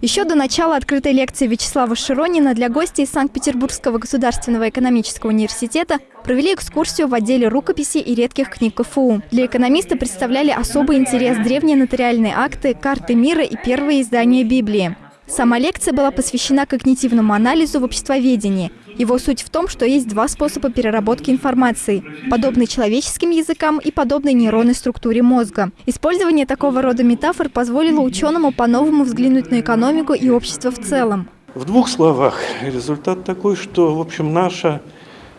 Еще до начала открытой лекции Вячеслава Широнина для гостей из Санкт-Петербургского государственного экономического университета провели экскурсию в отделе рукописи и редких книг КФУ. Для экономиста представляли особый интерес древние нотариальные акты, карты мира и первые издания Библии. Сама лекция была посвящена когнитивному анализу в обществоведении. Его суть в том, что есть два способа переработки информации – подобный человеческим языкам и подобной нейронной структуре мозга. Использование такого рода метафор позволило ученому по-новому взглянуть на экономику и общество в целом. В двух словах, результат такой, что, в общем, наша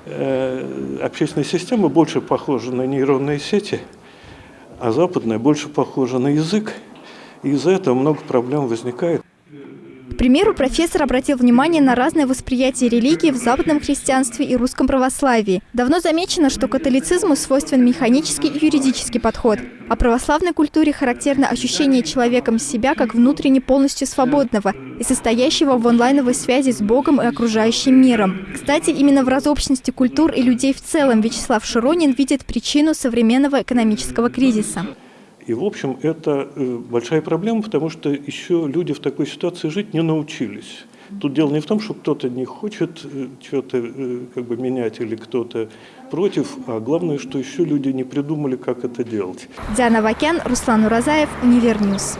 э, общественная система больше похожа на нейронные сети, а западная больше похожа на язык. И из-за этого много проблем возникает. К примеру, профессор обратил внимание на разное восприятие религии в западном христианстве и русском православии. Давно замечено, что католицизму свойствен механический и юридический подход, а православной культуре характерно ощущение человеком себя как внутренне полностью свободного и состоящего в онлайновой связи с Богом и окружающим миром. Кстати, именно в разобщенности культур и людей в целом Вячеслав Широнин видит причину современного экономического кризиса. И, в общем, это э, большая проблема, потому что еще люди в такой ситуации жить не научились. Тут дело не в том, что кто-то не хочет э, что-то э, как бы менять или кто-то против, а главное, что еще люди не придумали, как это делать. Диана Вакян, Руслан Уразаев, Univer News.